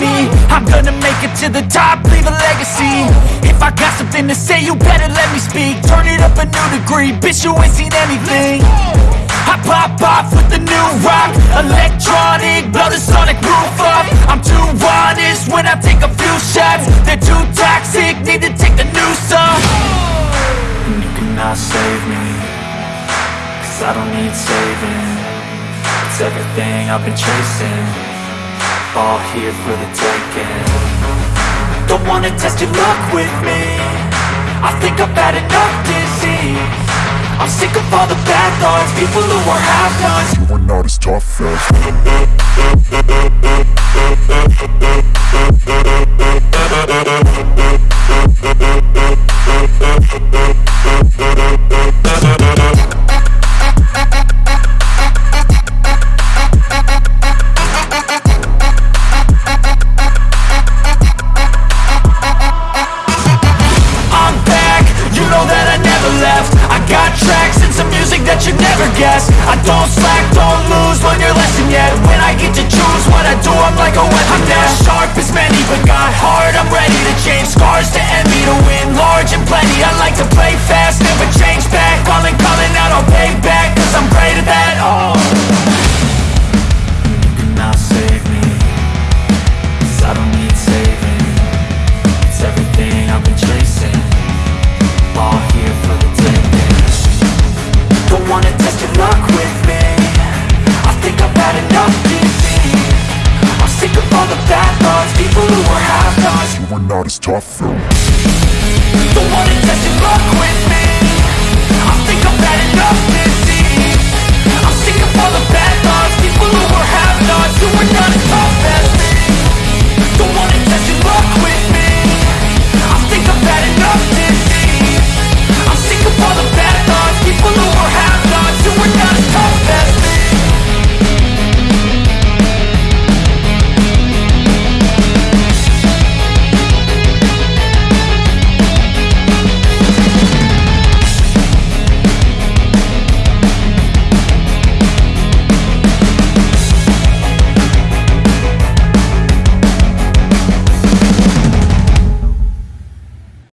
me I'm gonna make it to the top, leave a legacy. If I got something to say, you better let me speak. Turn it up a new degree, bitch you ain't seen anything. I pop off with the new rock. Electronic, blow the sonic roof up. I'm too honest when I take a few shots. They're too toxic, need to take the new song And you cannot save me Cause I don't need saving. It's everything I've been chasing All here for the taking. Don't wanna test your luck with me. I think I've had enough disease. I'm sick of all the bad thoughts. People who are half-nots You are not as tough as guess. I don't slack, don't lose, learn your lesson yet. When I get to choose what I do, I'm like a weapon I'm not sharp as many, but got hard, I'm ready to change. Scars to envy To win large and plenty, I like to play fast Never change back, calling, calling You are not as tough. As Don't wanna luck with